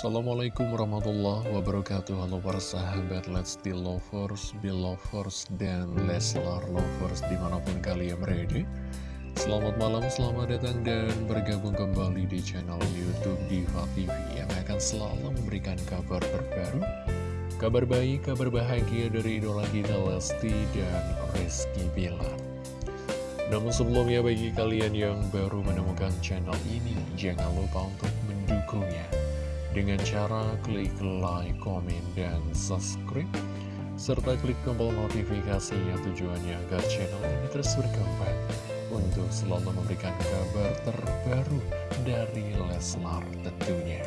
Assalamualaikum warahmatullahi wabarakatuh. Halo para sahabat Lesti Lovers, Belovers, dan Leslar Lovers di mana pun kalian berada. Selamat malam, selamat datang dan bergabung kembali di channel Youtube Diva TV Yang akan selalu memberikan kabar terbaru Kabar baik, kabar bahagia dari idola kita Lesti dan Rizky Bilar. Namun sebelumnya bagi kalian yang baru menemukan channel ini, jangan lupa untuk mendukungnya dengan cara klik like, komen, dan subscribe. Serta klik tombol notifikasinya tujuannya agar channel ini terus berkembang. Untuk selalu memberikan kabar terbaru dari Leslar tentunya.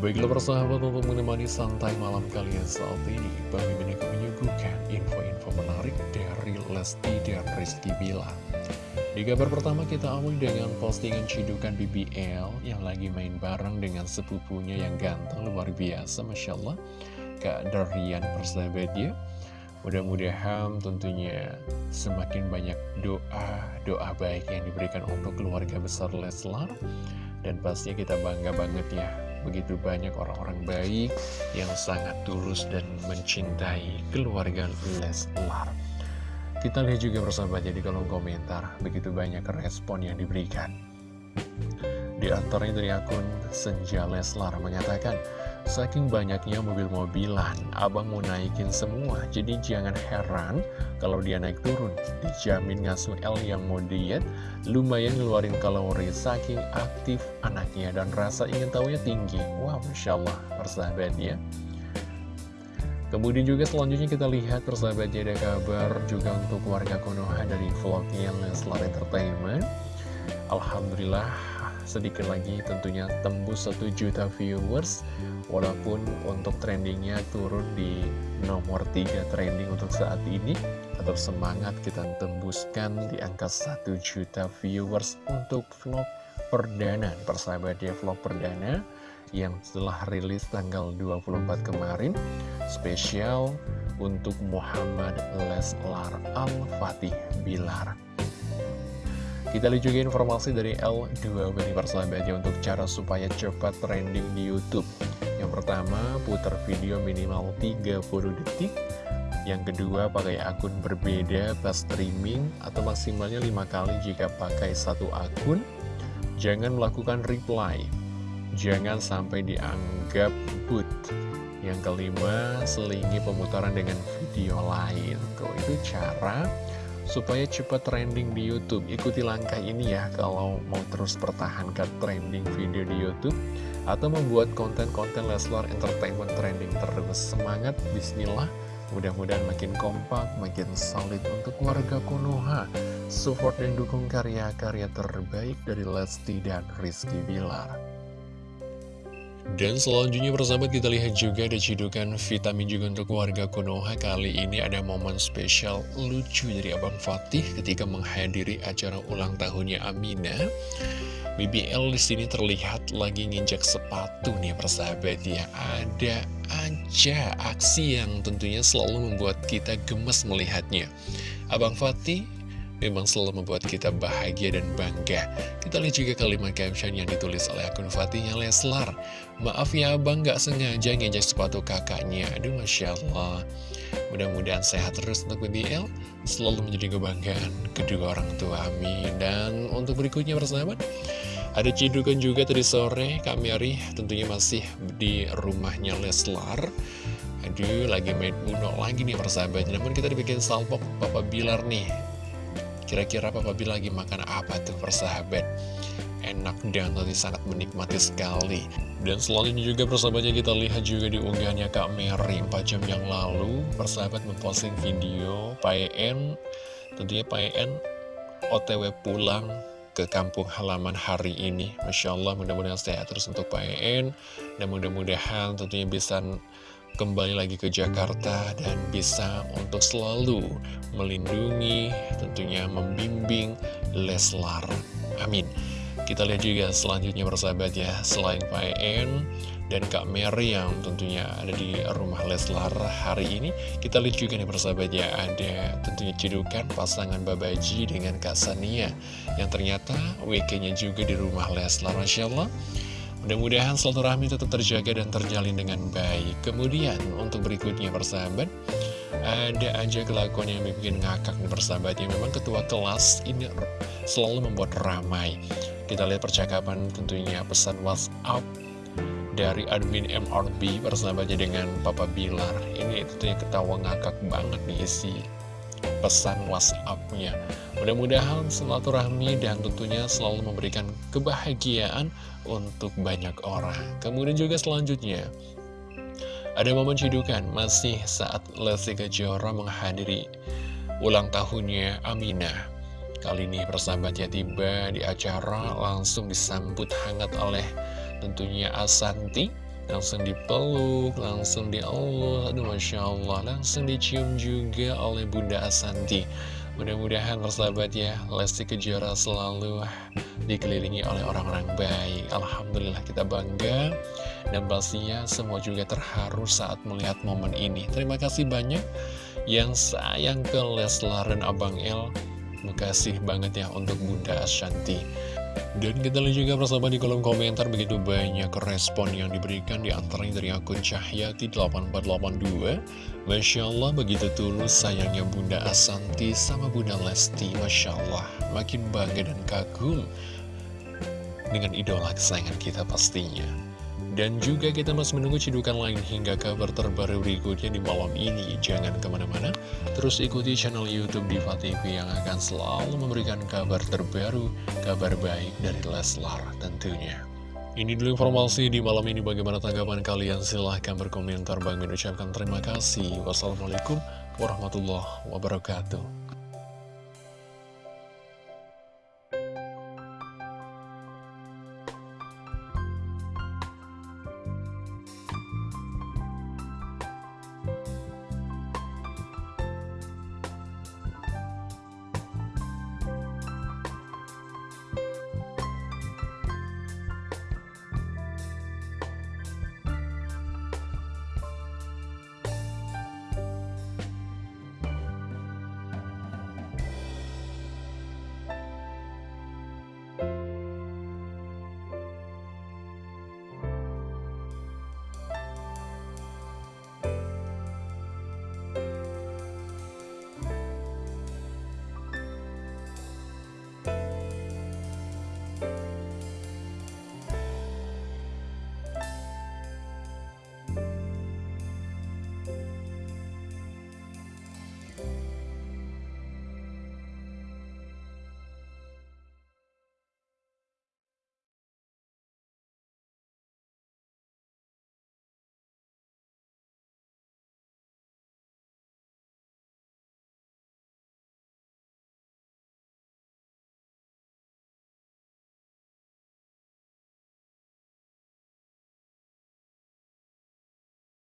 Baiklah persahabat untuk menemani santai malam kalian saat ini Bang Mimin akan menyuguhkan info-info menarik dari Lesti dan Rizky Bilar Di kabar pertama kita awali dengan postingan cidukan BBL Yang lagi main bareng dengan sepupunya yang ganteng luar biasa Masya Allah. Kak Darian persahabat ya Mudah-mudahan tentunya semakin banyak doa Doa baik yang diberikan untuk keluarga besar Leslar. Dan pastinya kita bangga banget ya begitu banyak orang-orang baik yang sangat tulus dan mencintai keluarga Leslar. Kita lihat juga bersama jadi kolom komentar, begitu banyak respon yang diberikan. Di antaranya dari akun Senja Leslar mengatakan, Saking banyaknya mobil-mobilan, abang mau naikin semua, jadi jangan heran kalau dia naik turun. Dijamin ngasuh L yang mau diet, lumayan ngeluarin kalori, saking aktif anaknya dan rasa ingin tahunya tinggi. Wah, Masya Allah, persahabat ya. Kemudian juga selanjutnya kita lihat persahabatnya ada kabar juga untuk warga Konoha dari vlognya Leslar Entertainment. Alhamdulillah sedikit lagi tentunya tembus 1 juta viewers walaupun untuk trendingnya turun di nomor 3 trending untuk saat ini. Tetap semangat kita tembuskan di angka 1 juta viewers untuk vlog perdana. Persahabat ya vlog perdana yang telah rilis tanggal 24 kemarin spesial untuk Muhammad Leslar Al-Fatih Bilar. Kita lihat juga informasi dari L2 beri persahabatnya untuk cara supaya cepat trending di Youtube. Yang pertama, putar video minimal 30 detik. Yang kedua, pakai akun berbeda pas streaming Atau maksimalnya 5 kali jika pakai satu akun. Jangan melakukan reply Jangan sampai dianggap boot Yang kelima, selingi pemutaran dengan video lain. Tuh, itu cara supaya cepat trending di Youtube. Ikuti langkah ini ya kalau mau terus pertahankan trending video di Youtube Atau membuat konten-konten Leslar Entertainment trending terus. Semangat, bismillah. Mudah-mudahan makin kompak, makin solid untuk warga Konoha. Support dan dukung karya-karya terbaik dari Lesti dan Rizky Bilar dan selanjutnya persahabat kita lihat juga ada cidukan vitamin juga untuk warga Konoha. Kali ini ada momen spesial lucu dari Abang Fatih ketika menghadiri acara ulang tahunnya Amina. BBL di sini terlihat lagi nginjak sepatu nih persahabat ya. Ada aja aksi yang tentunya selalu membuat kita gemes melihatnya. Abang Fatih memang selalu membuat kita bahagia dan bangga. Kita lihat juga kalimat caption yang ditulis oleh akun Fatihnya Leslar. Maaf ya abang gak sengaja ngejek sepatu kakaknya. Aduh Masya Allah. Mudah-mudahan sehat terus untuk BBL. Selalu menjadi kebanggaan kedua orang tua. Amin. Dan untuk berikutnya persahabat. Ada cidukan juga tadi sore, Kak Mary tentunya masih di rumahnya Leslar. Aduh, lagi main bunuh lagi nih persahabat. Namun kita dibikin salpok Papa Bilar nih Kira-kira Papa Bi lagi makan apa tuh persahabat? Enak dan tadi sangat menikmati sekali. Dan selanjutnya juga persahabatnya kita lihat juga di unggahannya Kak Mary 4 jam yang lalu. Persahabat memposting video PN Tentunya PN OTW pulang ke kampung halaman hari ini. Masya Allah mudah-mudahan sehat terus untuk PN Dan mudah-mudahan tentunya bisa kembali lagi ke Jakarta dan bisa untuk selalu melindungi, tentunya membimbing Leslar. Amin. Kita lihat juga selanjutnya persahabat ya, selain Pak En dan Kak Mary yang tentunya ada di rumah Leslar hari ini, kita lihat juga nih persahabat ya, ada tentunya cedukan pasangan Babaji dengan Kak Sania, yang ternyata WK-nya juga di rumah Leslar, Masya Allah. Mudah-mudahan silaturahmi tetap terjaga dan terjalin dengan baik. Kemudian untuk berikutnya persahabat, ada aja kelakuan yang bikin ngakak nih persahabat. Yang memang ketua kelas ini selalu membuat ramai. Kita lihat percakapan tentunya pesan WhatsApp dari admin MRB persahabatnya dengan Papa Bilar. Ini tentunya ketawa ngakak banget nih isi pesan WhatsApp-nya. Mudah-mudahan silaturahmi dan tentunya selalu memberikan kebahagiaan untuk banyak orang. Kemudian juga selanjutnya, ada momen cidukan masih saat Lesti Kejora menghadiri ulang tahunnya Aminah. Kali ini persahabat ya tiba di acara langsung disambut hangat oleh tentunya Asanti langsung dipeluk, langsung dielus, aduh Masya Allah, langsung dicium juga oleh Bunda Asanti. Mudah-mudahan persahabat ya, Lesti Kejora selalu dikelilingi oleh orang-orang baik. Alhamdulillah kita bangga, dan pastinya semua juga terharu saat melihat momen ini. Terima kasih banyak yang sayang ke Leslar dan Abang El. Makasih banget ya untuk Bunda Ashanti. Dan kita lihat juga persahabat di kolom komentar begitu banyak respon yang diberikan di antaranya dari akun Cahyati8482 Masya Allah begitu tulus sayangnya Bunda Asanti sama Bunda Lesti. Masya Allah makin bangga dan kagum dengan idola kesayangan kita pastinya dan juga kita masih menunggu cidukan lain hingga kabar terbaru berikutnya di malam ini. Jangan ke mana-mana, terus ikuti channel Youtube Diva TV yang akan selalu memberikan kabar terbaru, kabar baik dari Leslar tentunya. Ini dulu informasi di malam ini. Bagaimana tanggapan kalian? Silahkan berkomentar. Bang mengucapkan terima kasih. Wassalamualaikum warahmatullahi wabarakatuh